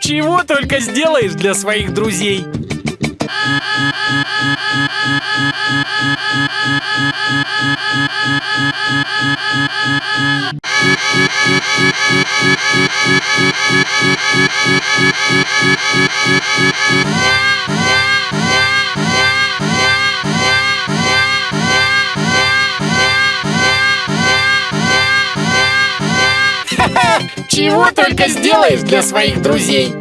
Чего только сделаешь для своих друзей. Чего только сделаешь для своих друзей.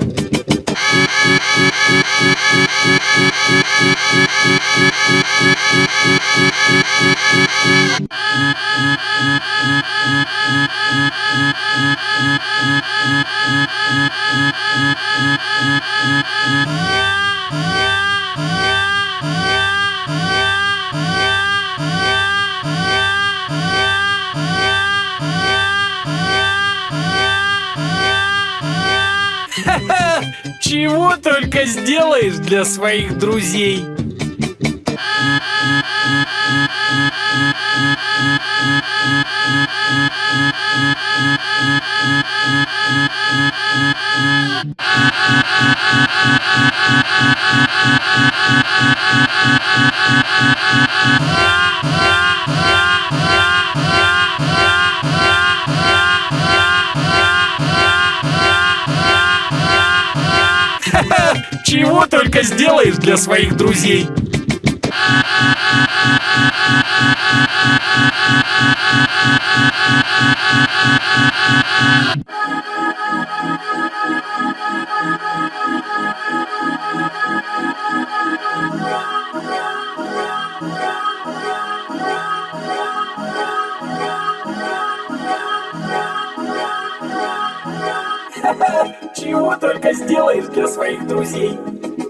Чего только сделаешь для своих друзей. Чего только сделаешь для своих друзей. Чего только сделаешь для своих друзей.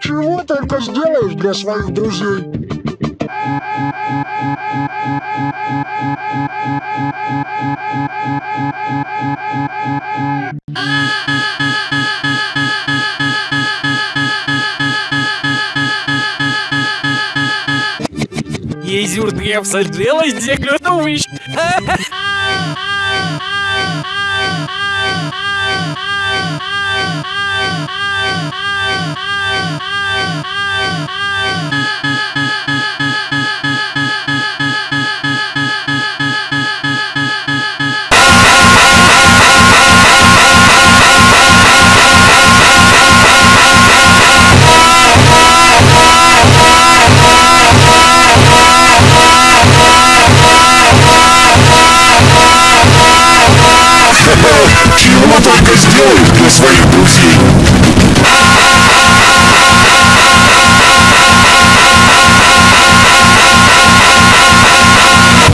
Чего только сделаешь для своих друзей. Езюр, я всаделась, где клюнувищ.